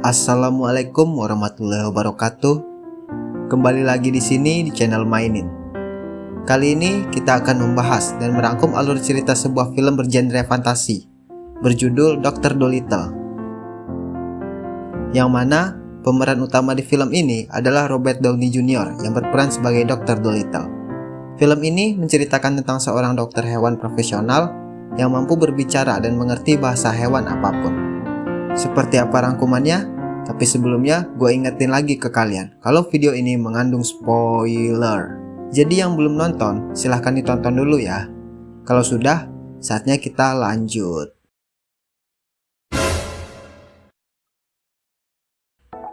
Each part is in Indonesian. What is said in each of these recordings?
Assalamualaikum warahmatullahi wabarakatuh. Kembali lagi di sini di channel Mainin. Kali ini kita akan membahas dan merangkum alur cerita sebuah film bergenre fantasi berjudul Dr. Dolittle. Yang mana pemeran utama di film ini adalah Robert Downey Jr. yang berperan sebagai Dr. Dolittle. Film ini menceritakan tentang seorang dokter hewan profesional yang mampu berbicara dan mengerti bahasa hewan apa pun. Seperti apa rangkumannya? Tapi sebelumnya, gue ingetin lagi ke kalian, kalau video ini mengandung spoiler. Jadi yang belum nonton, silahkan ditonton dulu ya. Kalau sudah, saatnya kita lanjut.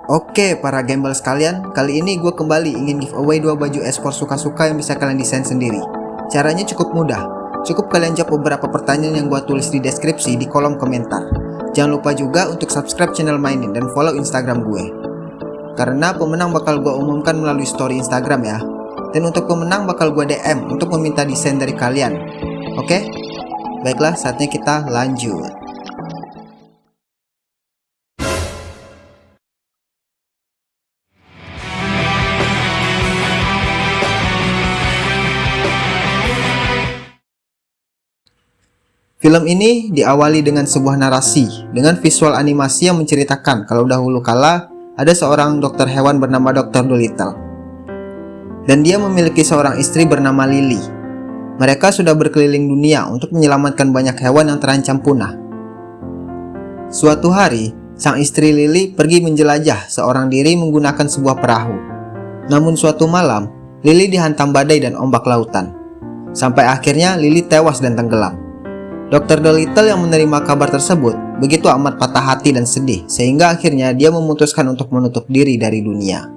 Oke para gembel sekalian, kali ini gue kembali ingin giveaway dua baju esport suka-suka yang bisa kalian desain sendiri. Caranya cukup mudah, Cukup kalian jawab beberapa pertanyaan yang gue tulis di deskripsi di kolom komentar. Jangan lupa juga untuk subscribe channel mainin dan follow instagram gue. Karena pemenang bakal gue umumkan melalui story instagram ya. Dan untuk pemenang bakal gue DM untuk meminta desain dari kalian. Oke? Baiklah saatnya kita lanjut. Film ini diawali dengan sebuah narasi dengan visual animasi yang menceritakan kalau dahulu kala ada seorang dokter hewan bernama Dr. Dolittle. Dan dia memiliki seorang istri bernama Lily. Mereka sudah berkeliling dunia untuk menyelamatkan banyak hewan yang terancam punah. Suatu hari, sang istri Lily pergi menjelajah seorang diri menggunakan sebuah perahu. Namun suatu malam, Lily dihantam badai dan ombak lautan. Sampai akhirnya Lily tewas dan tenggelam. Dr. Dolittle yang menerima kabar tersebut begitu amat patah hati dan sedih sehingga akhirnya dia memutuskan untuk menutup diri dari dunia.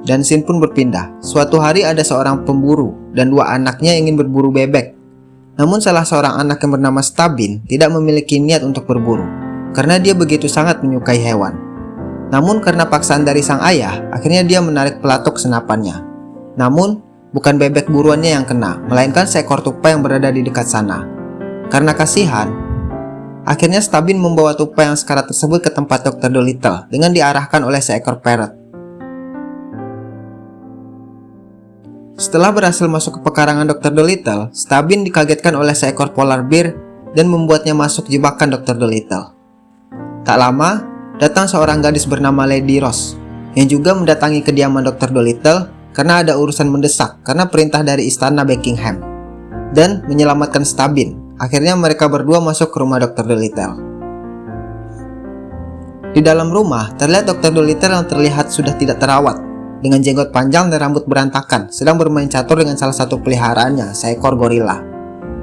Dan scene pun berpindah. Suatu hari ada seorang pemburu dan dua anaknya ingin berburu bebek. Namun salah seorang anak yang bernama Stabin tidak memiliki niat untuk berburu karena dia begitu sangat menyukai hewan. Namun karena paksaan dari sang ayah, akhirnya dia menarik pelatuk senapannya. Namun, bukan bebek buruannya yang kena, melainkan seekor tupai yang berada di dekat sana. Karena kasihan, akhirnya Stabin membawa tupai yang sekarat tersebut ke tempat Dr. Dolittle dengan diarahkan oleh seekor parrot. Setelah berhasil masuk ke pekarangan Dr. Dolittle, Stabin dikagetkan oleh seekor polar bear dan membuatnya masuk jebakan Dr. Dolittle. Tak lama, datang seorang gadis bernama Lady Rose yang juga mendatangi kediaman Dr. Dolittle karena ada urusan mendesak karena perintah dari istana Buckingham dan menyelamatkan Stabin Akhirnya mereka berdua masuk ke rumah Dr. Dolittle. Di dalam rumah, terlihat Dr. Dolittle yang terlihat sudah tidak terawat, dengan jenggot panjang dan rambut berantakan, sedang bermain catur dengan salah satu peliharaannya, seekor gorila.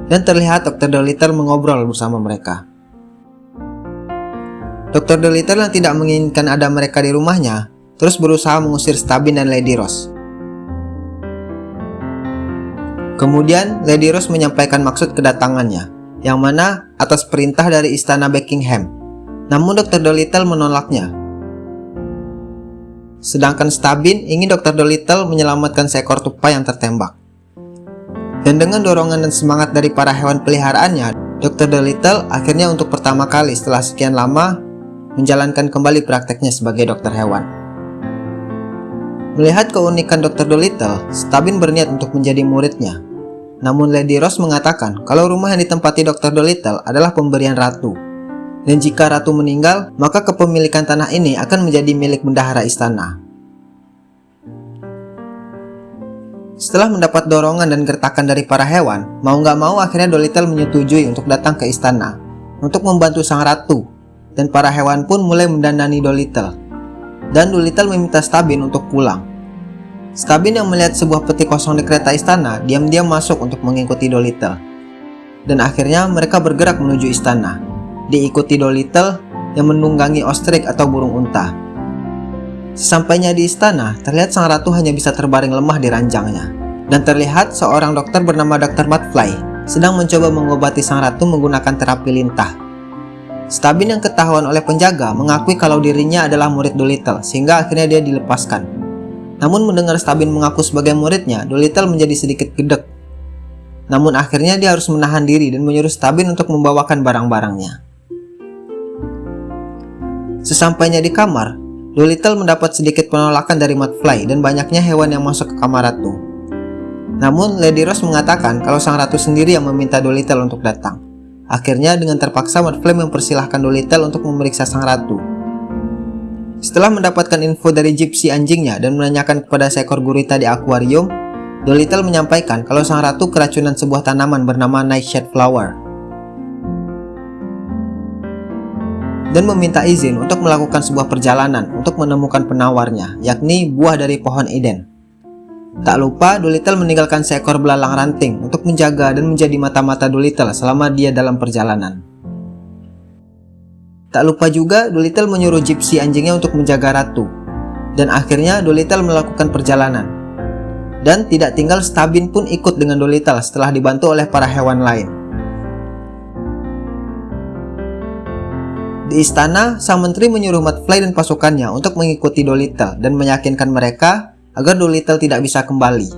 Dan terlihat Dr. Dolittle mengobrol bersama mereka. Dr. Dolittle yang tidak menginginkan ada mereka di rumahnya, terus berusaha mengusir Stabin dan Lady Rose. Kemudian Lady Rose menyampaikan maksud kedatangannya, yang mana atas perintah dari istana Buckingham. Namun Dr. Dolittle menolaknya. Sedangkan Stabin ingin Dr. Dolittle menyelamatkan seekor tupai yang tertembak. Dan dengan dorongan dan semangat dari para hewan peliharaannya, Dr. Dolittle akhirnya untuk pertama kali setelah sekian lama menjalankan kembali prakteknya sebagai dokter hewan. Melihat keunikan Dr. Dolittle, Stabin berniat untuk menjadi muridnya namun Lady Rose mengatakan kalau rumah yang ditempati Dr. Dolittle adalah pemberian ratu. Dan jika ratu meninggal, maka kepemilikan tanah ini akan menjadi milik bendahara istana. Setelah mendapat dorongan dan gertakan dari para hewan, mau nggak mau akhirnya Dolittle menyetujui untuk datang ke istana untuk membantu sang ratu. Dan para hewan pun mulai mendandani Dolittle. Dan Dolittle meminta Stabin untuk pulang. Stabin yang melihat sebuah peti kosong di kereta istana diam-diam masuk untuk mengikuti Dolittle. Dan akhirnya mereka bergerak menuju istana, diikuti Dolittle yang menunggangi ostrich atau burung unta. Sesampainya di istana, terlihat sang ratu hanya bisa terbaring lemah di ranjangnya. Dan terlihat seorang dokter bernama Dr. Butfly sedang mencoba mengobati sang ratu menggunakan terapi lintah. Stabin yang ketahuan oleh penjaga mengakui kalau dirinya adalah murid Dolittle sehingga akhirnya dia dilepaskan. Namun mendengar Stabin mengaku sebagai muridnya, Dolittle menjadi sedikit gedek. Namun akhirnya dia harus menahan diri dan menyuruh Stabin untuk membawakan barang-barangnya. Sesampainya di kamar, Dolittle mendapat sedikit penolakan dari Mudfly dan banyaknya hewan yang masuk ke kamar ratu. Namun, Lady Rose mengatakan kalau sang ratu sendiri yang meminta Dolittle untuk datang. Akhirnya, dengan terpaksa Mudfly mempersilahkan Dolittle untuk memeriksa sang ratu. Setelah mendapatkan info dari gypsy anjingnya dan menanyakan kepada seekor gurita di akuarium, Dolittle menyampaikan kalau sang ratu keracunan sebuah tanaman bernama Nightshade Flower. dan meminta izin untuk melakukan sebuah perjalanan untuk menemukan penawarnya, yakni buah dari pohon Eden. Tak lupa, Dolittle meninggalkan seekor belalang ranting untuk menjaga dan menjadi mata-mata Dolittle selama dia dalam perjalanan. Tak lupa juga, Dolittle menyuruh gypsy anjingnya untuk menjaga ratu. Dan akhirnya Dolittle melakukan perjalanan. Dan tidak tinggal Stabin pun ikut dengan Dolittle setelah dibantu oleh para hewan lain. Di istana, sang menteri menyuruh Mudfly dan pasukannya untuk mengikuti Dolittle dan meyakinkan mereka agar Dolittle tidak bisa kembali.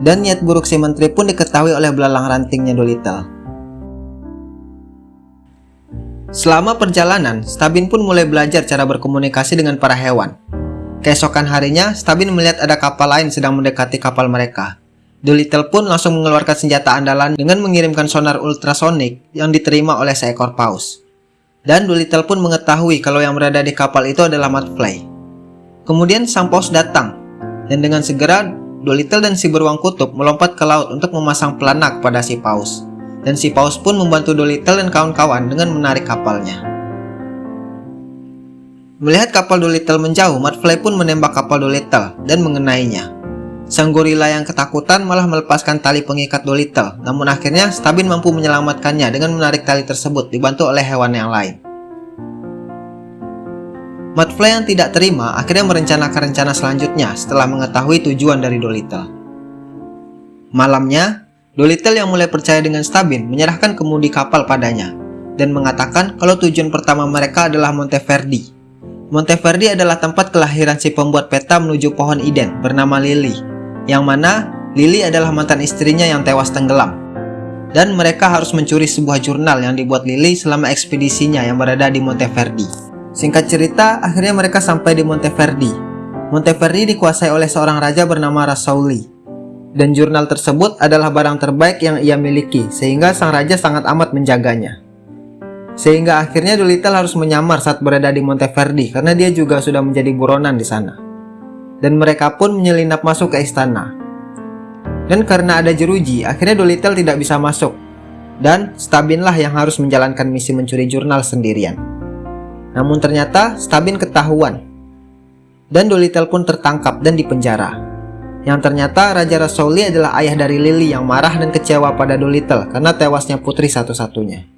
Dan niat buruk si menteri pun diketahui oleh belalang rantingnya Dolittle. Selama perjalanan, Stabin pun mulai belajar cara berkomunikasi dengan para hewan. Keesokan harinya, Stabin melihat ada kapal lain sedang mendekati kapal mereka. Dolittle pun langsung mengeluarkan senjata andalan dengan mengirimkan sonar ultrasonik yang diterima oleh seekor paus. Dan Dolittle pun mengetahui kalau yang berada di kapal itu adalah Mudfly. Kemudian sang paus datang, dan dengan segera Dolittle dan si beruang kutub melompat ke laut untuk memasang pelana pada si paus. Dan si paus pun membantu Dolittle dan kawan-kawan dengan menarik kapalnya. Melihat kapal Dolittle menjauh, Mudfly pun menembak kapal Dolittle dan mengenainya. Sang gorila yang ketakutan malah melepaskan tali pengikat Dolittle, namun akhirnya Stabin mampu menyelamatkannya dengan menarik tali tersebut dibantu oleh hewan yang lain. Mudfly yang tidak terima akhirnya merencanakan rencana selanjutnya setelah mengetahui tujuan dari Dolittle. Malamnya, Dolittle yang mulai percaya dengan Stabin menyerahkan kemudi kapal padanya dan mengatakan kalau tujuan pertama mereka adalah Monteverdi. Monteverdi adalah tempat kelahiran si pembuat peta menuju pohon Eden bernama Lily yang mana Lily adalah mantan istrinya yang tewas tenggelam. Dan mereka harus mencuri sebuah jurnal yang dibuat Lily selama ekspedisinya yang berada di Monteverdi. Singkat cerita, akhirnya mereka sampai di Monteverdi. Monteverdi dikuasai oleh seorang raja bernama Rasauli. Dan jurnal tersebut adalah barang terbaik yang ia miliki, sehingga sang raja sangat amat menjaganya. Sehingga akhirnya Dolittle harus menyamar saat berada di Monteverdi karena dia juga sudah menjadi buronan di sana dan mereka pun menyelinap masuk ke istana. Dan karena ada jeruji, akhirnya Dolittle tidak bisa masuk. Dan Stabinlah yang harus menjalankan misi mencuri jurnal sendirian. Namun ternyata Stabin ketahuan. Dan Dolittle pun tertangkap dan dipenjara. Yang ternyata Raja Rasouli adalah ayah dari Lily yang marah dan kecewa pada Dolittle karena tewasnya putri satu-satunya.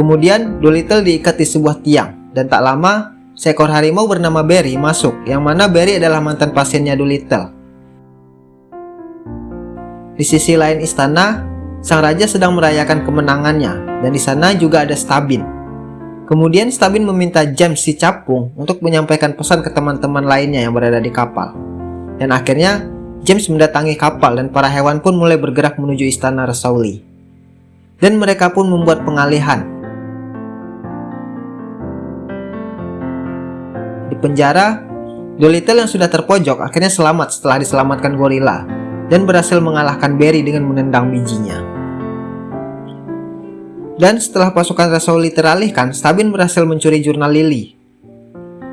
Kemudian Dolittle diikat di sebuah tiang dan tak lama seekor harimau bernama Barry masuk, yang mana Barry adalah mantan pasiennya Dolittle. Di sisi lain istana, sang raja sedang merayakan kemenangannya, dan di sana juga ada Stabin. Kemudian Stabin meminta James si capung untuk menyampaikan pesan ke teman-teman lainnya yang berada di kapal. Dan akhirnya, James mendatangi kapal dan para hewan pun mulai bergerak menuju istana Rasauli. Dan mereka pun membuat pengalihan penjara, Dolittle yang sudah terpojok akhirnya selamat setelah diselamatkan gorila dan berhasil mengalahkan Barry dengan menendang bijinya. Dan setelah pasukan Rasauli teralihkan, Stabin berhasil mencuri jurnal Lily.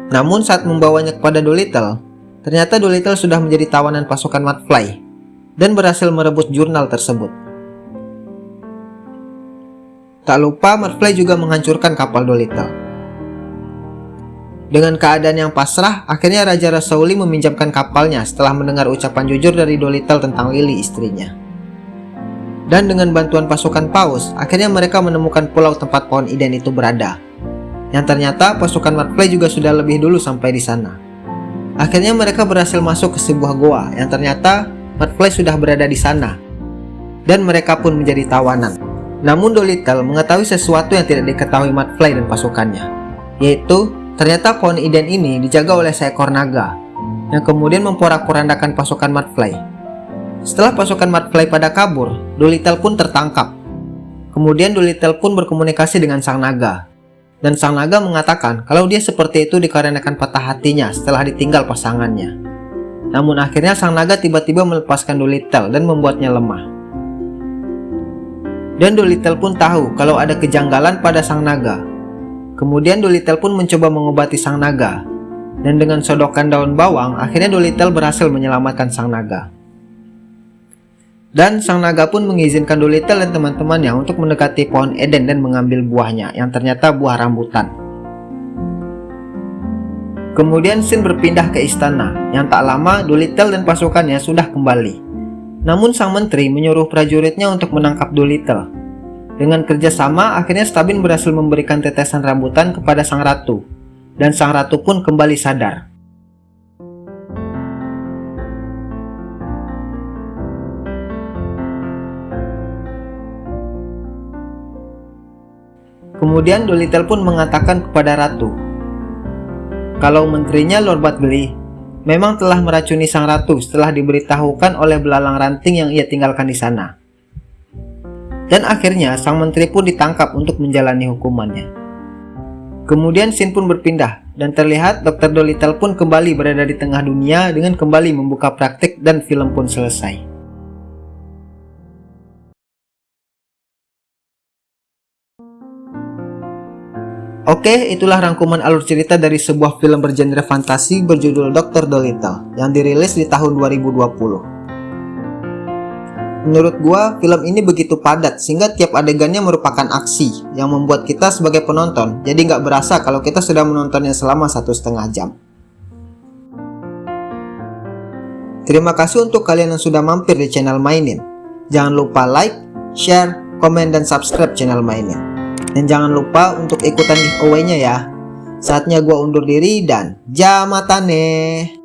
Namun saat membawanya kepada Dolittle, ternyata Dolittle sudah menjadi tawanan pasukan Mudfly dan berhasil merebut jurnal tersebut. Tak lupa Mudfly juga menghancurkan kapal Dolittle. Dengan keadaan yang pasrah, akhirnya Raja Rasauli meminjamkan kapalnya setelah mendengar ucapan jujur dari Dolittle tentang Lily istrinya. Dan dengan bantuan pasukan Paus, akhirnya mereka menemukan pulau tempat pohon Iden itu berada. Yang ternyata pasukan Mudfly juga sudah lebih dulu sampai di sana. Akhirnya mereka berhasil masuk ke sebuah goa yang ternyata Mudfly sudah berada di sana. Dan mereka pun menjadi tawanan. Namun Dolittle mengetahui sesuatu yang tidak diketahui Mudfly dan pasukannya, yaitu Ternyata pohon Iden ini dijaga oleh seekor naga, yang kemudian memporak-porandakan pasukan Mudfly. Setelah pasukan Mudfly pada kabur, Dolittle pun tertangkap. Kemudian Dolittle pun berkomunikasi dengan sang naga. Dan sang naga mengatakan kalau dia seperti itu dikarenakan patah hatinya setelah ditinggal pasangannya. Namun akhirnya sang naga tiba-tiba melepaskan Dolittle dan membuatnya lemah. Dan Dolittle pun tahu kalau ada kejanggalan pada sang naga. Kemudian Dolittle pun mencoba mengobati sang naga. Dan dengan sodokan daun bawang, akhirnya Dolittle berhasil menyelamatkan sang naga. Dan sang naga pun mengizinkan Dolittle dan teman-temannya untuk mendekati pohon Eden dan mengambil buahnya yang ternyata buah rambutan. Kemudian Sin berpindah ke istana, yang tak lama Dolittle dan pasukannya sudah kembali. Namun sang menteri menyuruh prajuritnya untuk menangkap Dolittle. Dengan kerjasama, akhirnya Stabin berhasil memberikan tetesan rambutan kepada sang ratu. Dan sang ratu pun kembali sadar. Kemudian Dolittle pun mengatakan kepada ratu, kalau menterinya Lord memang telah meracuni sang ratu setelah diberitahukan oleh belalang ranting yang ia tinggalkan di sana. Dan akhirnya sang menteri pun ditangkap untuk menjalani hukumannya. Kemudian Sin pun berpindah dan terlihat Dr. Dolittle pun kembali berada di tengah dunia dengan kembali membuka praktik dan film pun selesai. Oke, itulah rangkuman alur cerita dari sebuah film bergenre fantasi berjudul Dr. Dolittle yang dirilis di tahun 2020. Menurut gua, film ini begitu padat sehingga tiap adegannya merupakan aksi yang membuat kita sebagai penonton jadi nggak berasa kalau kita sudah menontonnya selama satu setengah jam. Terima kasih untuk kalian yang sudah mampir di channel Mainin. Jangan lupa like, share, komen, dan subscribe channel Mainin. Dan jangan lupa untuk ikutan giveaway-nya ya. Saatnya gua undur diri dan jamatane.